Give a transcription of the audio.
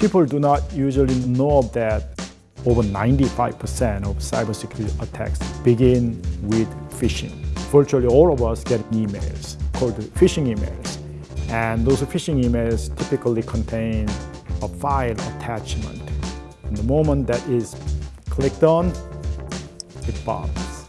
People do not usually know that over 95% of cybersecurity attacks begin with phishing. Virtually all of us get emails called phishing emails. And those phishing emails typically contain a file attachment. And the moment that is clicked on, it bombs.